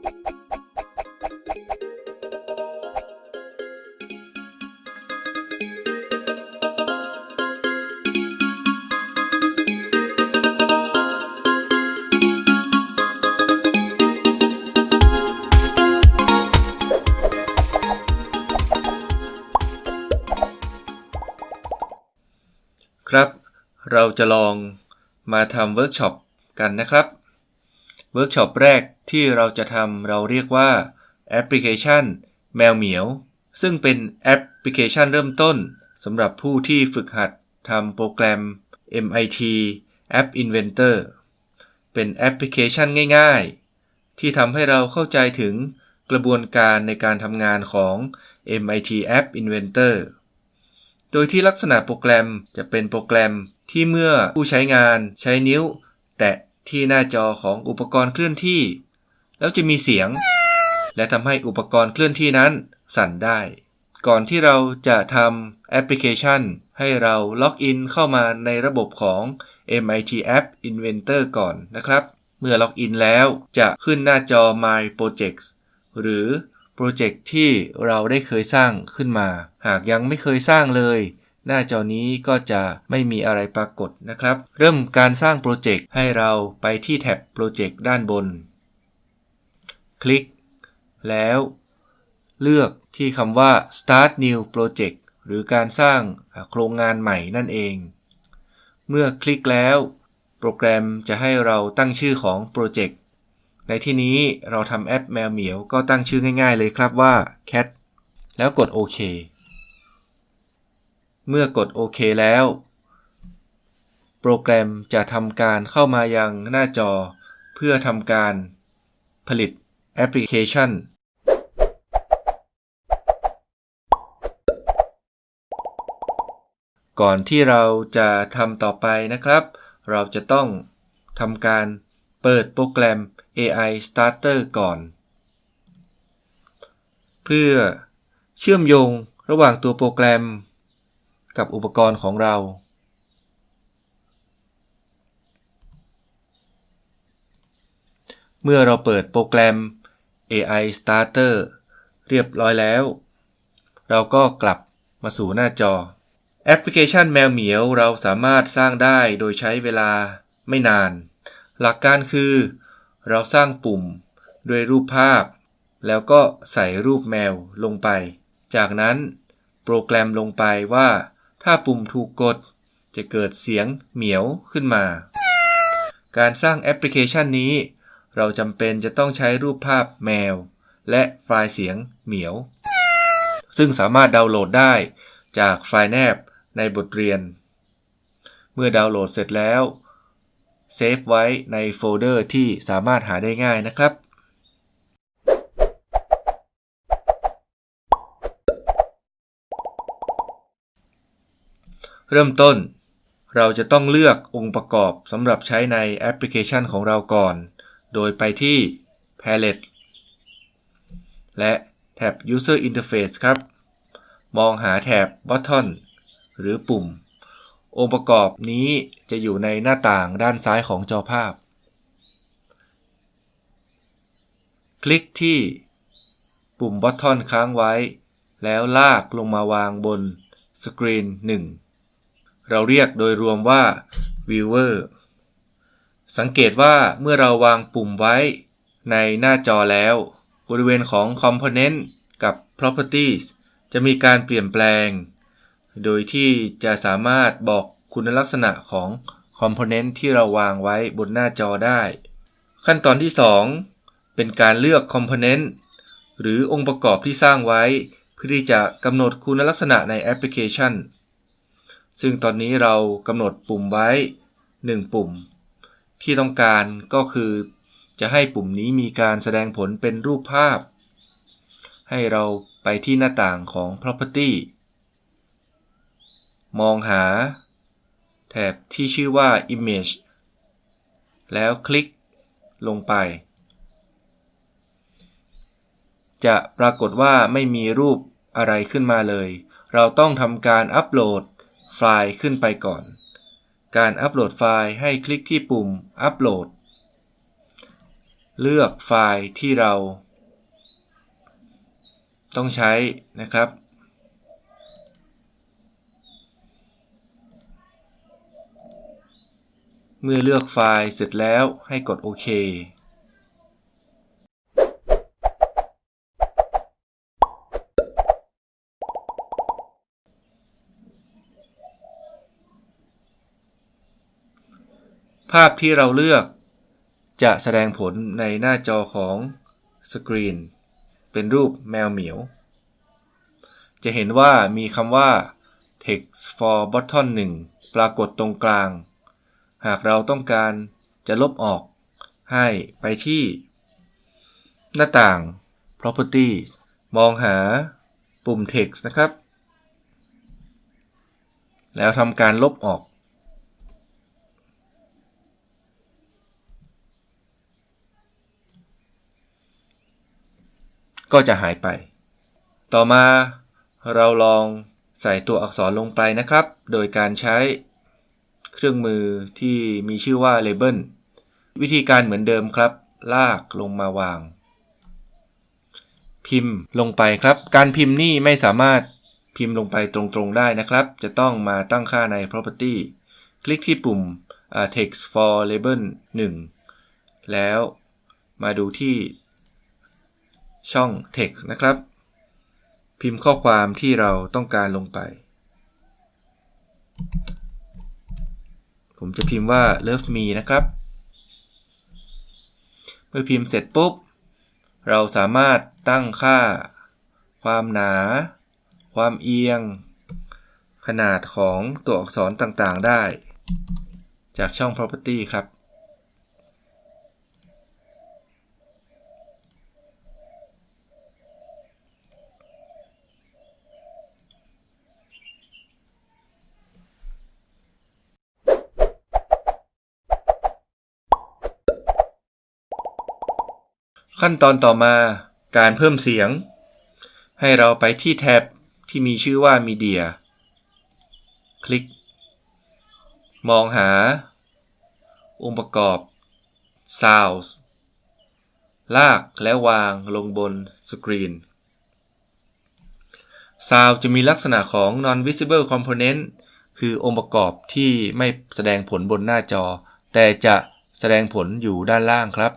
ครับ เราจะลองมาทำเวิร์กช็อปกันนะครับ เวิร์กช็อปแรกที่เราจะทำเราเรียกว่าแอปพลิเคชันแมวเหมียว ซึ่งเป็นแอปพลิเคชันเริ่มต้นสำหรับผู้ที่ฝึกหัดทำโปรแกรม MIT App Inventor เป็นแอปพลิเคชันง่าย ๆ ที่ทำให้เราเข้าใจถึงกระบวนการในการทำงานของ MIT App Inventor โดยที่ลักษณะโปรแกรมจะเป็นโปรแกรมที่เมื่อผู้ใช้งานใช้นิ้ว แตะ ที่หน้าจอของอุปกรณ์เคลื่อนที่ แล้วจะมีเสียง และทำให้อุปกรณ์เคลื่อนที่นั้นสั่นได้ ก่อนที่เราจะทำแอปพลิเคชัน ให้เราล็อกอินเข้ามาในระบบของ MIT App Inventor ก่อนนะครับ เมื่อล็อกอินแล้วจะขึ้นหน้าจอ My Projects หรือโปรเจกต์ที่เราได้เคยสร้างขึ้นมา หากยังไม่เคยสร้างเลย หน้าจอนี้ก็จะไม่มีอะไรปรากฏนะครับ เริ่มการสร้างโปรเจกต์ให้เราไปที่แท็บโปรเจกต์ด้านบน คลิก แล้ว เลือกที่คำว่า start new project หรือการสร้างโครงงานใหม่นั่นเอง เมื่อคลิกแล้ว โปรแกรมจะให้เราตั้งชื่อของโปรเจกต์ในที่นี้เราทำแอปแมวเหมียวก็ตั้งชื่อง่ายๆเลยครับว่า cat แล้วกดโอเค เมื่อกดโอเคแล้ว โปรแกรมจะทำการเข้ามายังหน้าจอ เพื่อทำการผลิตแอปพลิเคชันก่อนที่เราจะทำต่อไปนะครับ เราจะต้องทำการเปิดโปรแกรม AI Starter ก่อน เพื่อเชื่อมโยงระหว่างตัวโปรแกรม กับอุปกรณ์ของเรา เมื่อเราเปิดโปรแกรม AI Starter เรียบร้อยแล้ว เราก็กลับมาสู่หน้าจอ แอปพลิเคชันแมวเหมียวเราสามารถสร้างได้โดยใช้เวลาไม่นาน หลักการคือ เราสร้างปุ่มด้วยรูปภาพ แล้วก็ใส่รูปแมวลงไป จากนั้นโปรแกรมลงไปว่า ถ้าปุ่มถูกกด จะเกิดเสียงเหมียวขึ้นมา การสร้างแอปพลิเคชันนี้ เราจำเป็นจะต้องใช้รูปภาพแมว และไฟล์เสียงเหมียว ซึ่งสามารถดาวน์โหลดได้จากไฟล์แนบในบทเรียน เมื่อดาวน์โหลดเสร็จแล้ว save ไว้ในโฟลเดอร์ที่สามารถหาได้ง่ายนะครับ เริ่มต้น เราจะต้องเลือกองค์ประกอบสำหรับใช้ในแอปพลิเคชันของเราก่อน โดยไปที่ Palette และแท็บ User Interface ครับ มองหาแถบ Button หรือปุ่ม องค์ประกอบนี้จะอยู่ในหน้าต่างด้านซ้ายของจอภาพ คลิกที่ปุ่มบัตทอนค้างไว้ แล้วลากลงมาวางบนสกรีน 1 เราเรียกโดยรวมว่า Viewer สังเกตว่าเมื่อเราวางปุ่มไว้ในหน้าจอแล้ว บริเวณของ Component กับ Properties จะมีการเปลี่ยนแปลง โดยที่จะสามารถบอกคุณลักษณะของคอมโพเนนต์ที่เราวางไว้บนหน้าจอได้ ขั้นตอนที่ 2 เป็นการเลือกคอมโพเนนต์หรือองค์ประกอบที่สร้างไว้ เพื่อที่จะกำหนดคุณลักษณะในแอปพลิเคชัน ซึ่งตอนนี้เรากำหนดปุ่มไว้ 1 ปุ่ม ที่ต้องการก็คือจะให้ปุ่มนี้มีการแสดงผลเป็นรูปภาพ ให้เราไปที่หน้าต่างของ property มองหา แถบที่ชื่อว่า image แล้วคลิกลงไป จะปรากฏว่าไม่มีรูปอะไรขึ้นมาเลย เราต้องทำการอัปโหลด ไฟล์ขึ้นไปก่อน การอัปโหลดไฟล์ให้คลิกที่ปุ่มอัปโหลด เลือกไฟล์ที่เรา ต้องใช้นะครับเมื่อเลือกไฟล์เสร็จแล้วให้กดโอเค ภาพที่เราเลือกจะแสดงผลในหน้าจอของสกรีนเป็นรูปแมวเหมียว จะเห็นว่ามีคำว่า text for button 1 ปรากฏตรงกลาง หากเราต้องการจะลบออกให้ไปที่ หน้าต่าง properties มองหาปุ่ม text นะครับ แล้วทำการลบออก ก็จะหายไป ต่อมาเราลองใส่ตัวอักษรลงไปนะครับ โดยการใช้เครื่องมือที่มีชื่อว่า Label วิธีการเหมือนเดิมครับ ลากลงมาวาง พิมพ์ลงไปครับ การพิมพ์นี่ไม่สามารถพิมพ์ลงไปตรงๆได้นะครับ จะต้องมาตั้งค่าใน property คลิกที่ปุ่ม text for label 1 แล้วมาดูที่ ช่อง text นะครับ พิมพ์ข้อความที่เราต้องการลงไป ผมจะพิมพ์ว่า love me นะครับ เมื่อพิมพ์เสร็จปุ๊บ เราสามารถตั้งค่า ความหนา ความเอียง ขนาดของตัวอักษรต่างๆได้ จากช่อง property ครับ ขั้นตอนต่อมาการเพิ่มเสียง ให้เราไปที่แท็บที่มีชื่อว่า Media คลิก มองหา องค์ประกอบ Sounds ลากและวางลงบนสกรีน Sound จะมีลักษณะของ Non-Visible Component คือองค์ประกอบที่ไม่แสดงผลบนหน้าจอ แต่จะแสดงผลอยู่ด้านล่างครับ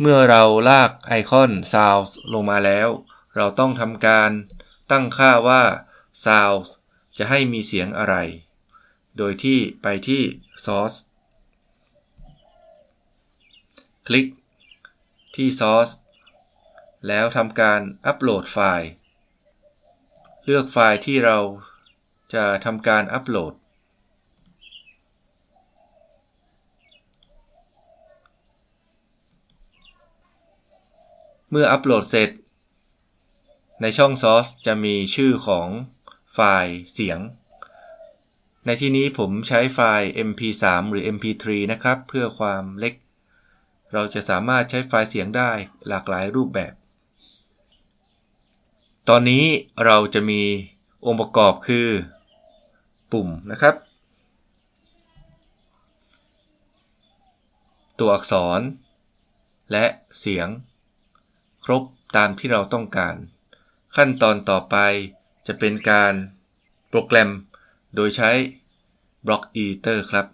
เมื่อเราลากไอคอน Sound ลงมาแล้ว เราต้องทำการตั้งค่าว่า Sound จะให้มีเสียงอะไร โดยที่ไปที่ Source คลิกที่ Source แล้วทำการอัปโหลดไฟล์ เลือกไฟล์ที่เราจะทำการอัปโหลด เมื่ออัปโหลดเสร็จ ในช่อง Source จะมีชื่อของไฟล์เสียง ในที่นี้ผมใช้ไฟล์ mp3 หรือ mp3 นะครับ เพื่อความเล็ก เราจะสามารถใช้ไฟล์เสียงได้หลากหลายรูปแบบ ตอนนี้เราจะมีองค์ประกอบคือ ปุ่มนะครับ ตัวอักษร และเสียง ครบตามที่เราต้องการ ขั้นตอนต่อไปจะเป็นการโปรแกรม โดยใช้ Block Editor ครับ